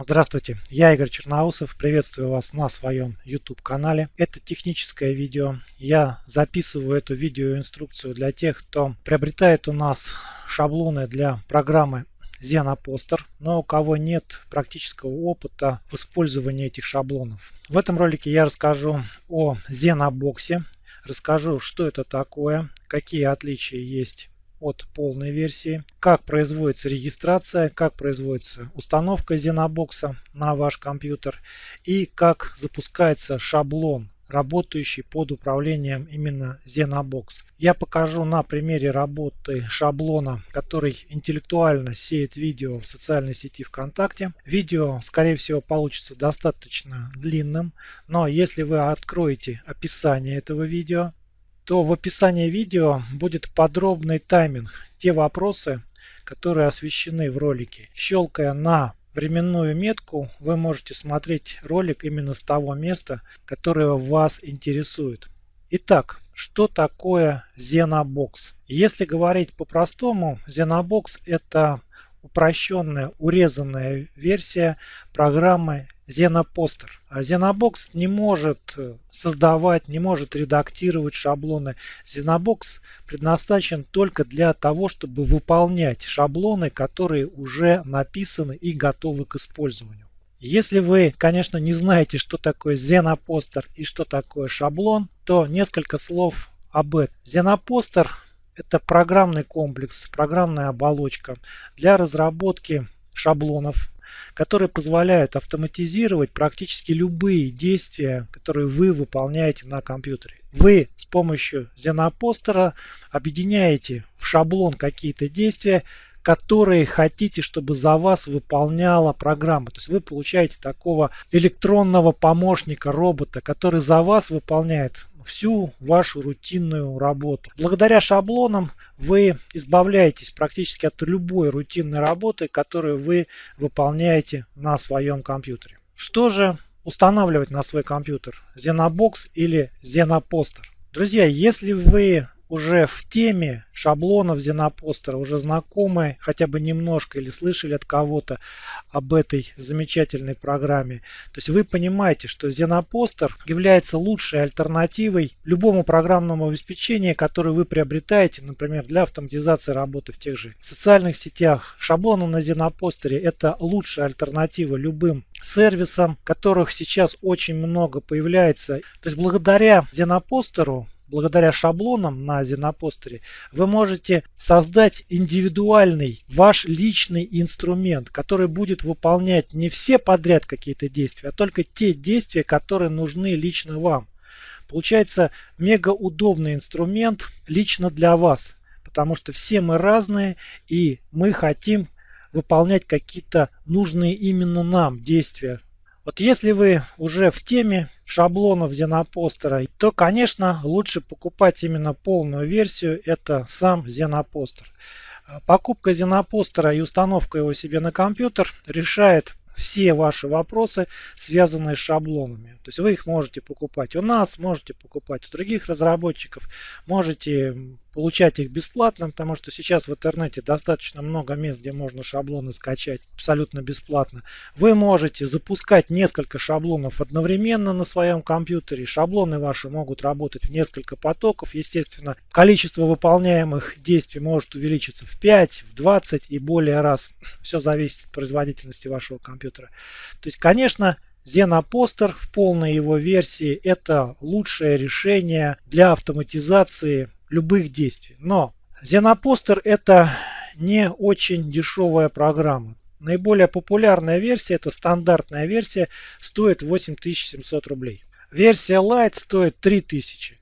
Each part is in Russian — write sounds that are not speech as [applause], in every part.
Здравствуйте, я Игорь Черноусов, приветствую вас на своем YouTube канале. Это техническое видео. Я записываю эту видеоинструкцию для тех, кто приобретает у нас шаблоны для программы Xenoposter, но у кого нет практического опыта в использовании этих шаблонов. В этом ролике я расскажу о Xenobox, расскажу, что это такое, какие отличия есть от полной версии, как производится регистрация, как производится установка Xenobox на ваш компьютер и как запускается шаблон работающий под управлением именно Xenobox. Я покажу на примере работы шаблона, который интеллектуально сеет видео в социальной сети ВКонтакте. Видео, скорее всего, получится достаточно длинным, но если вы откроете описание этого видео, то в описании видео будет подробный тайминг, те вопросы, которые освещены в ролике. Щелкая на временную метку, вы можете смотреть ролик именно с того места, которое вас интересует. Итак, что такое Xenobox? Если говорить по-простому, Xenobox это упрощенная, урезанная версия программы Xenoposter. А Xenobox не может э, создавать, не может редактировать шаблоны. Xenobox предназначен только для того, чтобы выполнять шаблоны, которые уже написаны и готовы к использованию. Если вы, конечно, не знаете, что такое Xenoposter и что такое шаблон, то несколько слов об этом. Xenoposter – это программный комплекс, программная оболочка для разработки шаблонов которые позволяют автоматизировать практически любые действия, которые вы выполняете на компьютере. Вы с помощью Xenoposter объединяете в шаблон какие-то действия, которые хотите, чтобы за вас выполняла программа. То есть вы получаете такого электронного помощника, робота, который за вас выполняет всю вашу рутинную работу. Благодаря шаблонам вы избавляетесь практически от любой рутинной работы, которую вы выполняете на своем компьютере. Что же устанавливать на свой компьютер? Xenobox или Xenoposter? Друзья, если вы уже в теме шаблонов Xenoposter, уже знакомы хотя бы немножко или слышали от кого-то об этой замечательной программе. То есть вы понимаете, что Xenoposter является лучшей альтернативой любому программному обеспечению, которое вы приобретаете, например, для автоматизации работы в тех же социальных сетях. Шаблоны на Xenoposter это лучшая альтернатива любым сервисам, которых сейчас очень много появляется. То есть благодаря Xenoposter благодаря шаблонам на Xenoposter вы можете создать индивидуальный ваш личный инструмент, который будет выполнять не все подряд какие-то действия, а только те действия, которые нужны лично вам. Получается мега удобный инструмент лично для вас, потому что все мы разные и мы хотим выполнять какие-то нужные именно нам действия вот если вы уже в теме шаблонов Xenoposter, то, конечно, лучше покупать именно полную версию, это сам Xenoposter. Покупка Xenoposter и установка его себе на компьютер решает все ваши вопросы, связанные с шаблонами. То есть вы их можете покупать у нас, можете покупать у других разработчиков, можете получать их бесплатно, потому что сейчас в интернете достаточно много мест, где можно шаблоны скачать абсолютно бесплатно. Вы можете запускать несколько шаблонов одновременно на своем компьютере. Шаблоны ваши могут работать в несколько потоков. Естественно, количество выполняемых действий может увеличиться в 5, в 20 и более раз. [sniffs] Все зависит от производительности вашего компьютера. То есть, конечно, Xenoposter в полной его версии это лучшее решение для автоматизации любых действий. Но Xenoposter это не очень дешевая программа. Наиболее популярная версия, это стандартная версия, стоит 8700 рублей. Версия Lite стоит 3000.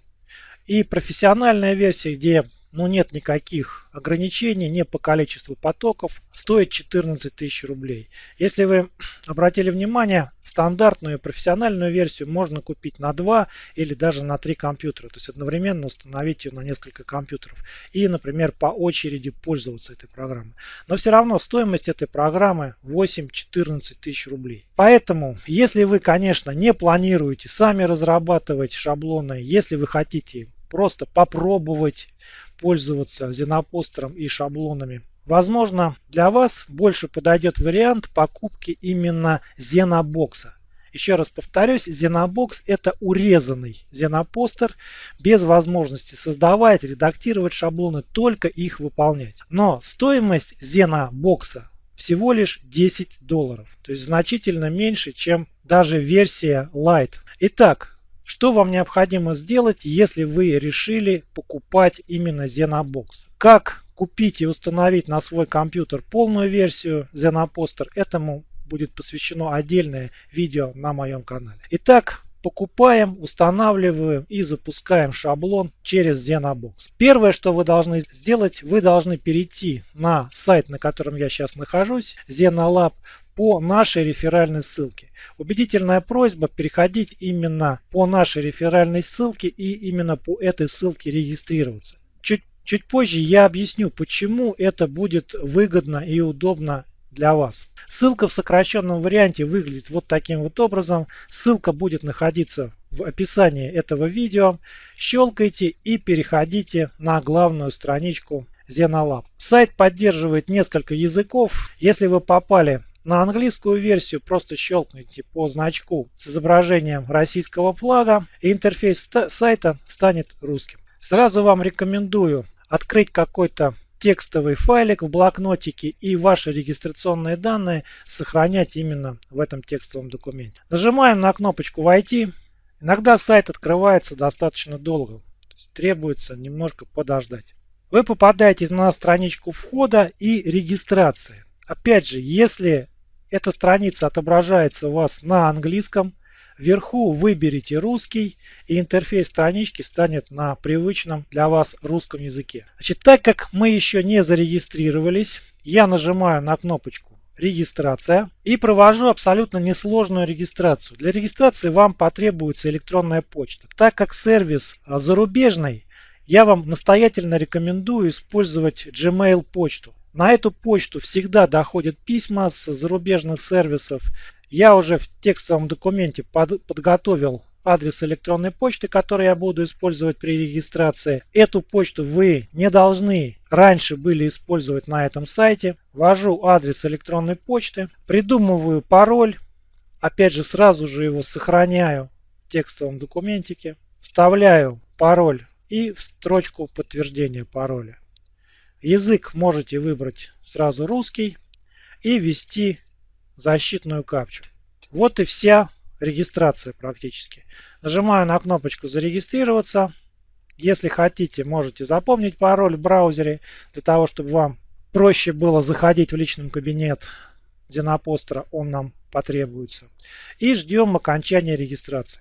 И профессиональная версия, где ну, нет никаких ограничений, не по количеству потоков, стоит 14 тысяч рублей. Если вы [clears throat] обратили внимание, стандартную профессиональную версию можно купить на 2 или даже на 3 компьютера, то есть одновременно установить ее на несколько компьютеров и, например, по очереди пользоваться этой программой. Но все равно стоимость этой программы 8-14 тысяч рублей. Поэтому, если вы, конечно, не планируете сами разрабатывать шаблоны, если вы хотите просто попробовать пользоваться Xenoposter и шаблонами возможно, для вас больше подойдет вариант покупки именно Xenobox. Еще раз повторюсь, Xenobox это урезанный Xenopostер без возможности создавать, редактировать шаблоны, только их выполнять. Но стоимость Xenobox всего лишь 10 долларов, то есть значительно меньше, чем даже версия Lite. Итак, что вам необходимо сделать, если вы решили покупать именно Xenobox? Как купить и установить на свой компьютер полную версию Xenoposter, этому будет посвящено отдельное видео на моем канале. Итак, покупаем, устанавливаем и запускаем шаблон через Xenobox. Первое, что вы должны сделать, вы должны перейти на сайт, на котором я сейчас нахожусь, Xenolab, по нашей реферальной ссылке. Убедительная просьба переходить именно по нашей реферальной ссылке и именно по этой ссылке регистрироваться. Чуть, чуть позже я объясню, почему это будет выгодно и удобно для вас. Ссылка в сокращенном варианте выглядит вот таким вот образом. Ссылка будет находиться в описании этого видео. Щелкайте и переходите на главную страничку Xenolab. Сайт поддерживает несколько языков. Если вы попали на английскую версию, просто щелкните по значку с изображением российского флага и интерфейс сайта станет русским. Сразу вам рекомендую открыть какой-то текстовый файлик в блокнотике и ваши регистрационные данные сохранять именно в этом текстовом документе. Нажимаем на кнопочку «Войти». Иногда сайт открывается достаточно долго, требуется немножко подождать. Вы попадаете на страничку входа и регистрации. Опять же, если эта страница отображается у вас на английском, Вверху выберите русский и интерфейс странички станет на привычном для вас русском языке. Значит, так как мы еще не зарегистрировались, я нажимаю на кнопочку регистрация и провожу абсолютно несложную регистрацию. Для регистрации вам потребуется электронная почта. Так как сервис а, зарубежный, я вам настоятельно рекомендую использовать Gmail почту. На эту почту всегда доходят письма с зарубежных сервисов я уже в текстовом документе под, подготовил адрес электронной почты, который я буду использовать при регистрации. Эту почту вы не должны раньше были использовать на этом сайте. Ввожу адрес электронной почты, придумываю пароль. Опять же, сразу же его сохраняю в текстовом документике. Вставляю пароль и в строчку подтверждения пароля. Язык можете выбрать сразу русский и ввести защитную капчу. Вот и вся регистрация практически. Нажимаю на кнопочку «Зарегистрироваться». Если хотите, можете запомнить пароль в браузере, для того, чтобы вам проще было заходить в личный кабинет Зенопостера, он нам потребуется. И ждем окончания регистрации.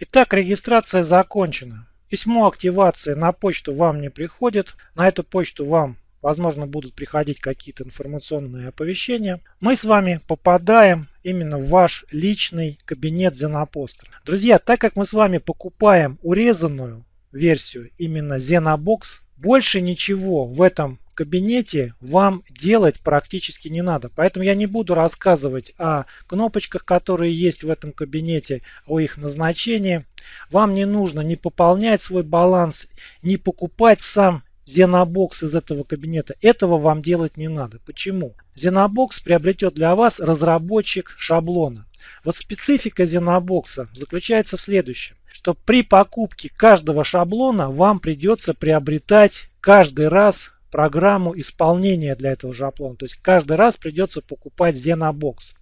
Итак, регистрация закончена. Письмо активации на почту вам не приходит. На эту почту вам возможно, будут приходить какие-то информационные оповещения, мы с вами попадаем именно в ваш личный кабинет Xenoposter. Друзья, так как мы с вами покупаем урезанную версию именно Xenobox, больше ничего в этом кабинете вам делать практически не надо. Поэтому я не буду рассказывать о кнопочках, которые есть в этом кабинете, о их назначении. Вам не нужно не пополнять свой баланс, не покупать сам Xenobox из этого кабинета. Этого вам делать не надо. Почему? Xenobox приобретет для вас разработчик шаблона. Вот специфика Xenobox заключается в следующем, что при покупке каждого шаблона вам придется приобретать каждый раз программу исполнения для этого шаблона. То есть каждый раз придется покупать Xenobox.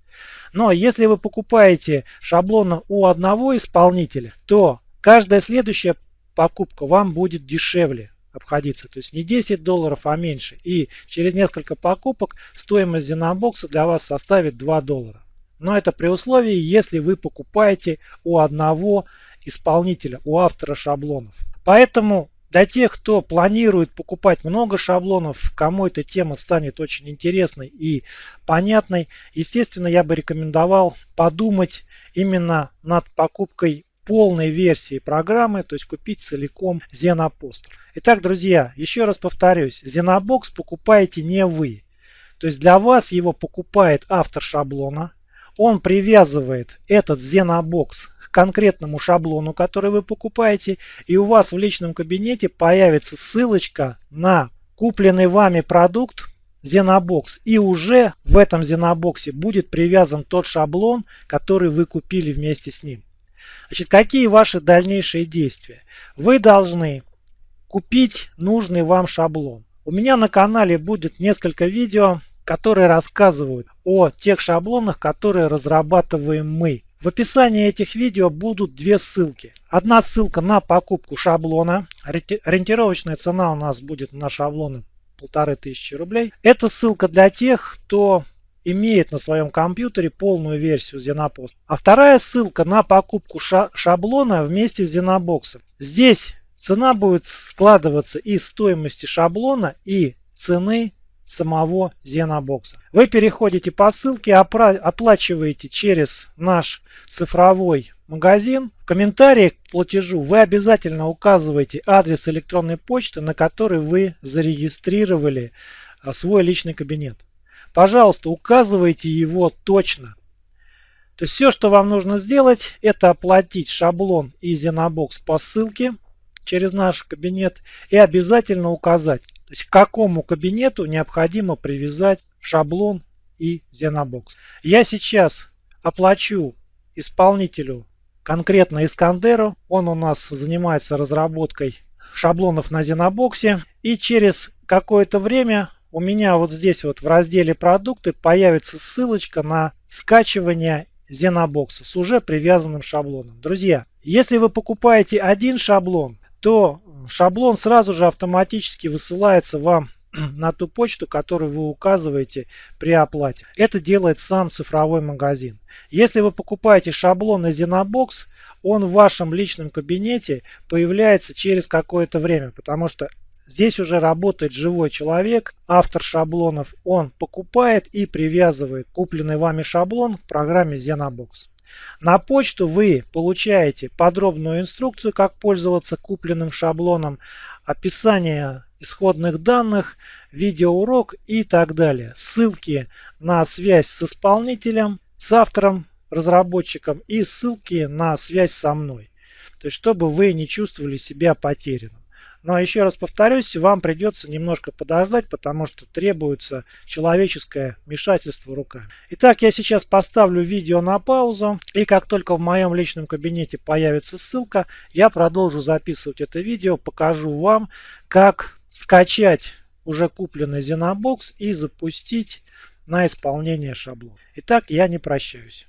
Но если вы покупаете шаблона у одного исполнителя, то каждая следующая покупка вам будет дешевле обходиться. То есть не 10 долларов, а меньше. И через несколько покупок стоимость Xenobox для вас составит 2 доллара. Но это при условии, если вы покупаете у одного исполнителя, у автора шаблонов. Поэтому для тех, кто планирует покупать много шаблонов, кому эта тема станет очень интересной и понятной, естественно, я бы рекомендовал подумать именно над покупкой полной версии программы, то есть купить целиком Xenoposter. Итак, друзья, еще раз повторюсь, Xenobox покупаете не вы. То есть для вас его покупает автор шаблона. Он привязывает этот Xenobox к конкретному шаблону, который вы покупаете. И у вас в личном кабинете появится ссылочка на купленный вами продукт Xenobox. И уже в этом Xenobox будет привязан тот шаблон, который вы купили вместе с ним. Значит, какие ваши дальнейшие действия? Вы должны купить нужный вам шаблон. У меня на канале будет несколько видео, которые рассказывают о тех шаблонах, которые разрабатываем мы. В описании этих видео будут две ссылки. Одна ссылка на покупку шаблона. Ориентировочная цена у нас будет на шаблоны полторы тысячи рублей. Это ссылка для тех, кто имеет на своем компьютере полную версию Xenopost. А вторая ссылка на покупку шаблона вместе с Xenobox. Здесь цена будет складываться из стоимости шаблона и цены самого Xenobox. Вы переходите по ссылке, оплачиваете через наш цифровой магазин. В комментариях к платежу вы обязательно указываете адрес электронной почты, на который вы зарегистрировали а, свой личный кабинет. Пожалуйста, указывайте его точно. То есть все, что вам нужно сделать, это оплатить шаблон и Xenobox по ссылке через наш кабинет и обязательно указать, то есть к какому кабинету необходимо привязать шаблон и Xenobox. Я сейчас оплачу исполнителю конкретно Искандеру. Он у нас занимается разработкой шаблонов на Xenobox. И через какое-то время у меня вот здесь вот в разделе продукты появится ссылочка на скачивание Xenobox с уже привязанным шаблоном. Друзья, если вы покупаете один шаблон, то шаблон сразу же автоматически высылается вам [clears throat] на ту почту, которую вы указываете при оплате. Это делает сам цифровой магазин. Если вы покупаете шаблон на Xenobox, он в вашем личном кабинете появляется через какое-то время, потому что Здесь уже работает живой человек, автор шаблонов. Он покупает и привязывает купленный вами шаблон к программе Xenobox. На почту вы получаете подробную инструкцию, как пользоваться купленным шаблоном, описание исходных данных, видеоурок и так далее. Ссылки на связь с исполнителем, с автором, разработчиком и ссылки на связь со мной. То есть, чтобы вы не чувствовали себя потерянным. Но еще раз повторюсь, вам придется немножко подождать, потому что требуется человеческое вмешательство руками. Итак, я сейчас поставлю видео на паузу. И как только в моем личном кабинете появится ссылка, я продолжу записывать это видео, покажу вам, как скачать уже купленный Xenobox и запустить на исполнение шаблон. Итак, я не прощаюсь.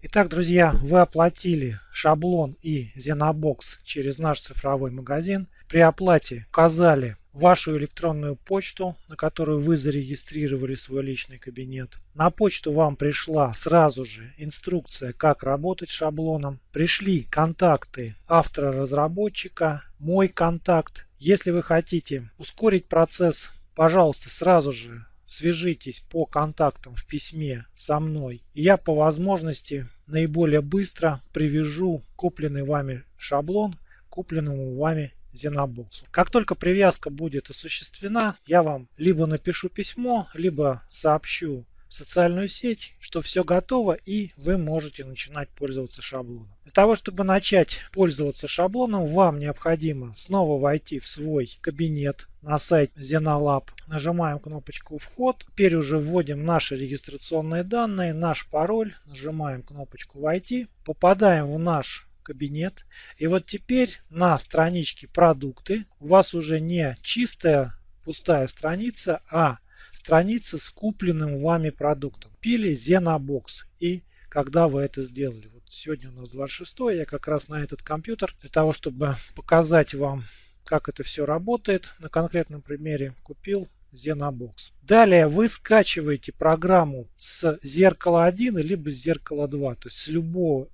Итак, друзья, вы оплатили шаблон и Xenobox через наш цифровой магазин. При оплате указали вашу электронную почту, на которую вы зарегистрировали свой личный кабинет. На почту вам пришла сразу же инструкция, как работать шаблоном. Пришли контакты автора-разработчика, мой контакт. Если вы хотите ускорить процесс, пожалуйста, сразу же свяжитесь по контактам в письме со мной. я по возможности наиболее быстро привяжу купленный вами шаблон к купленному вами Xenobox. Как только привязка будет осуществлена, я вам либо напишу письмо, либо сообщу в социальную сеть, что все готово и вы можете начинать пользоваться шаблоном. Для того, чтобы начать пользоваться шаблоном, вам необходимо снова войти в свой кабинет на сайт Xenolab. Нажимаем кнопочку «Вход». Теперь уже вводим наши регистрационные данные, наш пароль. Нажимаем кнопочку «Войти». Попадаем в наш кабинет. И вот теперь на страничке продукты у вас уже не чистая пустая страница, а страница с купленным вами продуктом. Пили Xenobox. И когда вы это сделали? Вот сегодня у нас 26 я как раз на этот компьютер для того, чтобы показать вам, как это все работает, на конкретном примере купил Xenobox. Далее вы скачиваете программу с зеркала 1 либо с зеркала 2, то есть с любого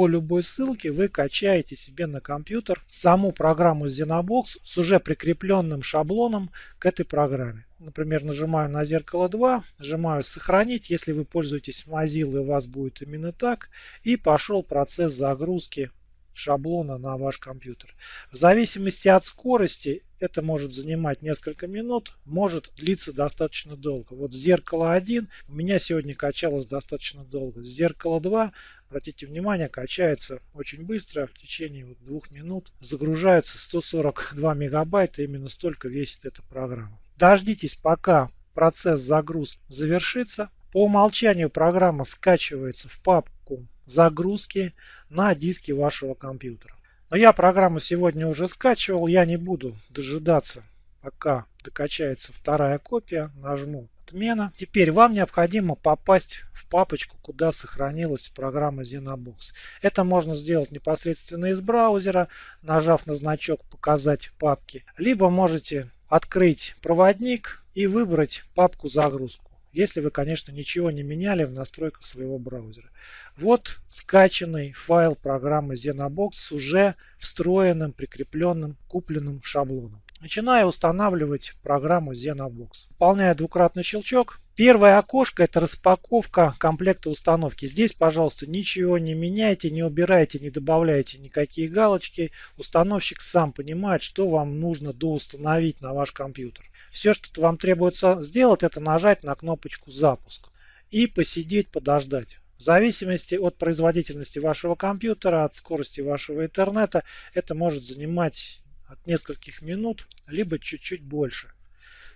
по любой ссылке вы качаете себе на компьютер саму программу Xenobox с уже прикрепленным шаблоном к этой программе. Например, нажимаю на зеркало 2, нажимаю сохранить, если вы пользуетесь Mozilla, у вас будет именно так. И пошел процесс загрузки шаблона на ваш компьютер. В зависимости от скорости это может занимать несколько минут, может длиться достаточно долго. Вот зеркало 1 у меня сегодня качалось достаточно долго. Зеркало 2, обратите внимание, качается очень быстро, в течение вот двух минут загружается 142 мегабайта, именно столько весит эта программа. Дождитесь, пока процесс загрузки завершится, по умолчанию программа скачивается в папку загрузки на диске вашего компьютера. Но я программу сегодня уже скачивал, я не буду дожидаться, пока докачается вторая копия. Нажму отмена. Теперь вам необходимо попасть в папочку, куда сохранилась программа ZenoBox. Это можно сделать непосредственно из браузера, нажав на значок «Показать папки». Либо можете открыть проводник и выбрать папку «Загрузку» если вы, конечно, ничего не меняли в настройках своего браузера. Вот скачанный файл программы ZenoBox с уже встроенным, прикрепленным, купленным шаблоном. Начинаю устанавливать программу ZenoBox. Выполняю двукратный щелчок. Первое окошко это распаковка комплекта установки. Здесь, пожалуйста, ничего не меняйте, не убирайте, не добавляйте никакие галочки. Установщик сам понимает, что вам нужно доустановить на ваш компьютер. Все, что вам требуется сделать, это нажать на кнопочку «Запуск» и посидеть, подождать. В зависимости от производительности вашего компьютера, от скорости вашего интернета, это может занимать от нескольких минут, либо чуть-чуть больше.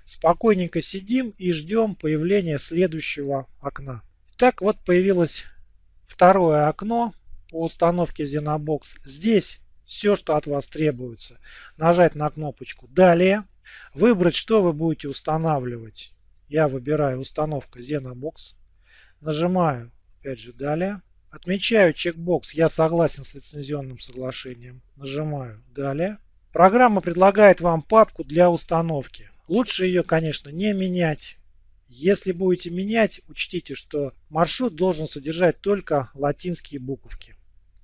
Спокойненько сидим и ждем появления следующего окна. Так вот появилось второе окно по установке ZenoBox. Здесь все, что от вас требуется. Нажать на кнопочку «Далее». Выбрать, что вы будете устанавливать. Я выбираю установка ZenoBox. Нажимаю, опять же, далее. Отмечаю чекбокс «Я согласен с лицензионным соглашением». Нажимаю «Далее». Программа предлагает вам папку для установки. Лучше ее, конечно, не менять. Если будете менять, учтите, что маршрут должен содержать только латинские буковки.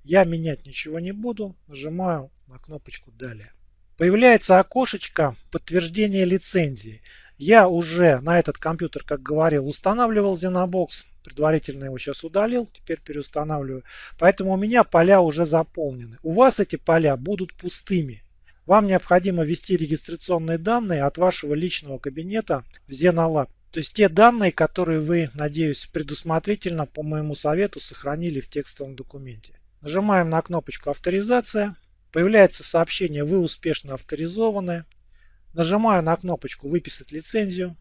Я менять ничего не буду. Нажимаю на кнопочку «Далее». Появляется окошечко подтверждения лицензии. Я уже на этот компьютер, как говорил, устанавливал ZenoBox. Предварительно его сейчас удалил, теперь переустанавливаю. Поэтому у меня поля уже заполнены. У вас эти поля будут пустыми. Вам необходимо ввести регистрационные данные от вашего личного кабинета в ZenoLab. То есть те данные, которые вы, надеюсь, предусмотрительно по моему совету сохранили в текстовом документе. Нажимаем на кнопочку «Авторизация». Появляется сообщение «Вы успешно авторизованы». Нажимаю на кнопочку «Выписать лицензию».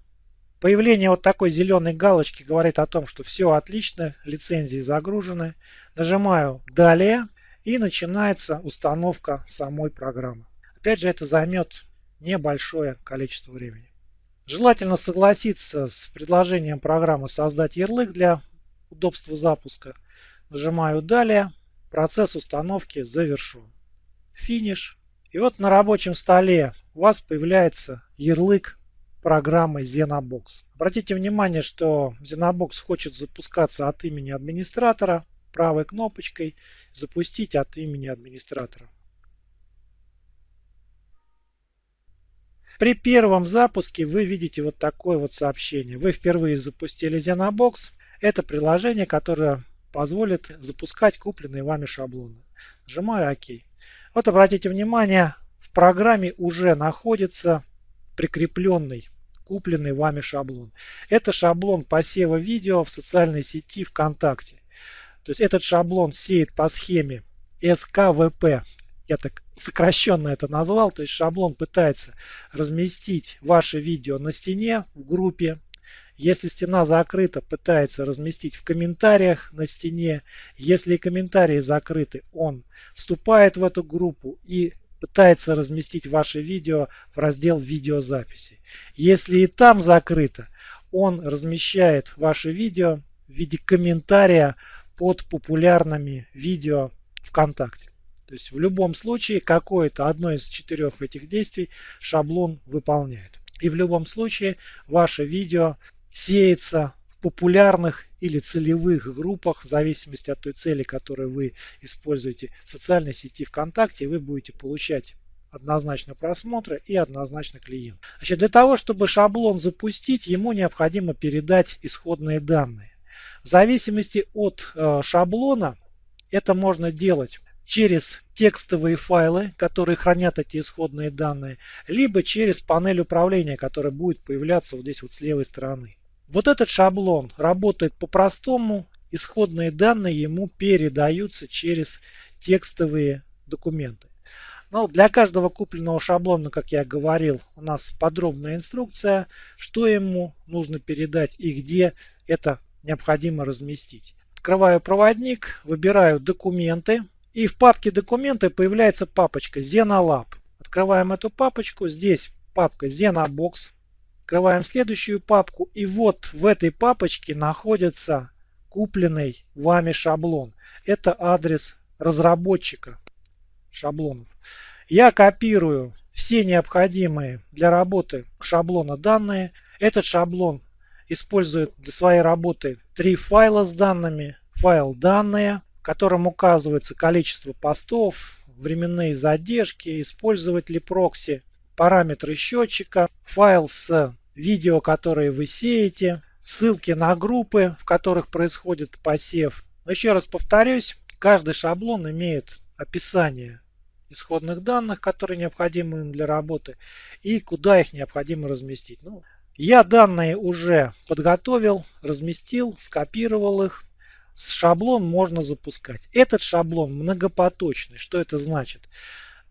Появление вот такой зеленой галочки говорит о том, что все отлично, лицензии загружены. Нажимаю «Далее» и начинается установка самой программы. Опять же, это займет небольшое количество времени. Желательно согласиться с предложением программы создать ярлык для удобства запуска. Нажимаю «Далее». Процесс установки завершен финиш. И вот на рабочем столе у вас появляется ярлык программы ZenoBox. Обратите внимание, что ZenoBox хочет запускаться от имени администратора. Правой кнопочкой запустить от имени администратора. При первом запуске вы видите вот такое вот сообщение. Вы впервые запустили ZenoBox. Это приложение, которое позволит запускать купленные вами шаблоны. Нажимаю ОК. Вот обратите внимание, в программе уже находится прикрепленный, купленный вами шаблон. Это шаблон посева видео в социальной сети ВКонтакте. То есть этот шаблон сеет по схеме СКВП. Я так сокращенно это назвал. То есть шаблон пытается разместить ваше видео на стене в группе если стена закрыта, пытается разместить в комментариях на стене. Если комментарии закрыты, он вступает в эту группу и пытается разместить ваше видео в раздел видеозаписи. Если и там закрыто, он размещает ваше видео в виде комментария под популярными видео ВКонтакте. То есть в любом случае какое-то одно из четырех этих действий шаблон выполняет. И в любом случае ваше видео сеется в популярных или целевых группах, в зависимости от той цели, которую вы используете в социальной сети ВКонтакте, вы будете получать однозначно просмотры и однозначно клиент. Значит, для того, чтобы шаблон запустить, ему необходимо передать исходные данные. В зависимости от э, шаблона это можно делать через текстовые файлы, которые хранят эти исходные данные, либо через панель управления, которая будет появляться вот здесь вот с левой стороны. Вот этот шаблон работает по-простому. Исходные данные ему передаются через текстовые документы. Но для каждого купленного шаблона, как я говорил, у нас подробная инструкция, что ему нужно передать и где это необходимо разместить. Открываю проводник, выбираю документы. И в папке документы появляется папочка ZenoLab. Открываем эту папочку. Здесь папка ZenoBox. Открываем следующую папку. И вот в этой папочке находится купленный вами шаблон. Это адрес разработчика шаблонов. Я копирую все необходимые для работы шаблона данные. Этот шаблон использует для своей работы три файла с данными. Файл «Данные», в котором указывается количество постов, временные задержки, использовать ли прокси, параметры счетчика, файл с видео, которые вы сеете, ссылки на группы, в которых происходит посев. Еще раз повторюсь, каждый шаблон имеет описание исходных данных, которые необходимы им для работы, и куда их необходимо разместить. Ну, я данные уже подготовил, разместил, скопировал их. Шаблон можно запускать. Этот шаблон многопоточный. Что это значит?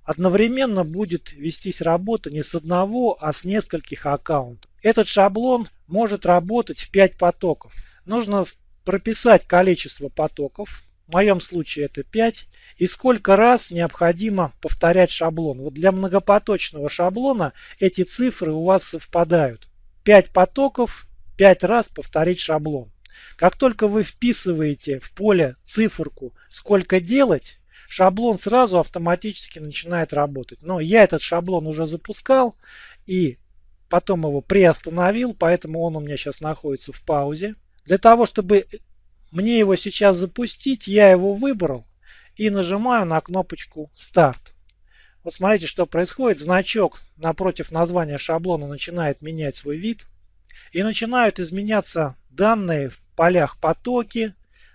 Одновременно будет вестись работа не с одного, а с нескольких аккаунтов. Этот шаблон может работать в 5 потоков. Нужно прописать количество потоков, в моем случае это 5. И сколько раз необходимо повторять шаблон. Вот для многопоточного шаблона эти цифры у вас совпадают. 5 потоков, 5 раз повторить шаблон. Как только вы вписываете в поле циферку «Сколько делать», шаблон сразу автоматически начинает работать. Но я этот шаблон уже запускал и потом его приостановил, поэтому он у меня сейчас находится в паузе. Для того, чтобы мне его сейчас запустить, я его выбрал и нажимаю на кнопочку «Старт». Вот смотрите, что происходит. Значок напротив названия шаблона начинает менять свой вид. И начинают изменяться данные в полях потоки.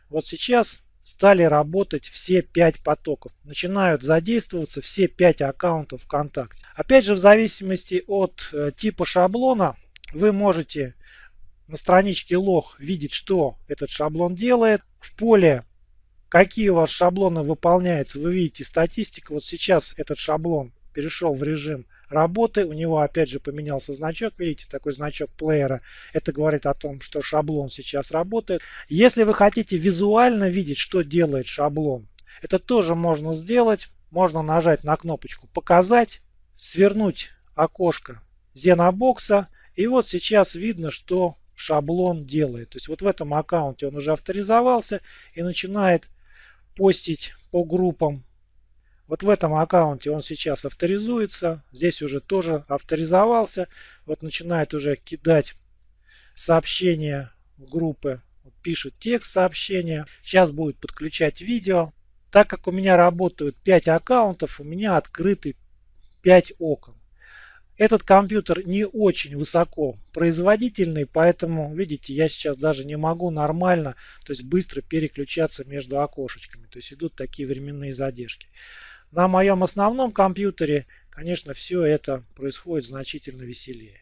Вот сейчас стали работать все 5 потоков. Начинают задействоваться все 5 аккаунтов ВКонтакте. Опять же, в зависимости от э, типа шаблона, вы можете на страничке лог видеть, что этот шаблон делает. В поле какие у вас шаблоны выполняются, вы видите статистику. Вот сейчас этот шаблон перешел в режим работы. У него опять же поменялся значок. Видите, такой значок плеера. Это говорит о том, что шаблон сейчас работает. Если вы хотите визуально видеть, что делает шаблон, это тоже можно сделать. Можно нажать на кнопочку «Показать», свернуть окошко Зенобокса. И вот сейчас видно, что шаблон делает. То есть вот в этом аккаунте он уже авторизовался и начинает постить по группам. Вот в этом аккаунте он сейчас авторизуется. Здесь уже тоже авторизовался. Вот начинает уже кидать сообщения в группы. Пишет текст сообщения. Сейчас будет подключать видео. Так как у меня работают 5 аккаунтов, у меня открыты 5 окон. Этот компьютер не очень высоко производительный, поэтому, видите, я сейчас даже не могу нормально, то есть быстро переключаться между окошечками. То есть идут такие временные задержки. На моем основном компьютере, конечно, все это происходит значительно веселее.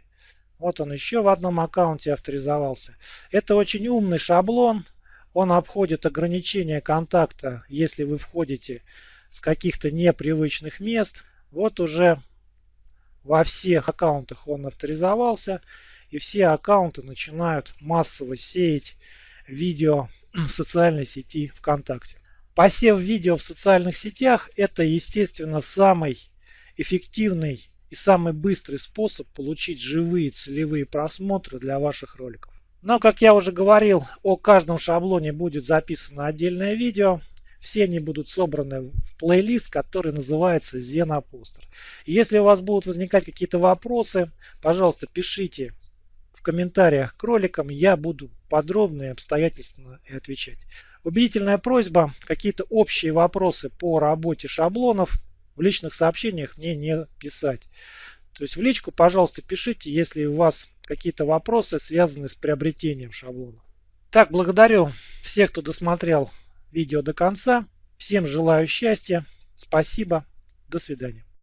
Вот он еще в одном аккаунте авторизовался. Это очень умный шаблон. Он обходит ограничения контакта, если вы входите с каких-то непривычных мест. Вот уже во всех аккаунтах он авторизовался, и все аккаунты начинают массово сеять видео в социальной сети ВКонтакте. Посев видео в социальных сетях – это, естественно, самый эффективный и самый быстрый способ получить живые целевые просмотры для ваших роликов. Но, как я уже говорил, о каждом шаблоне будет записано отдельное видео. Все они будут собраны в плейлист, который называется Xenoposter. Если у вас будут возникать какие-то вопросы, пожалуйста, пишите в комментариях к роликам. Я буду подробно и обстоятельственно и отвечать. Убедительная просьба, какие-то общие вопросы по работе шаблонов в личных сообщениях мне не писать. То есть в личку, пожалуйста, пишите, если у вас какие-то вопросы связаны с приобретением шаблона. Так, благодарю всех, кто досмотрел видео до конца. Всем желаю счастья. Спасибо. До свидания.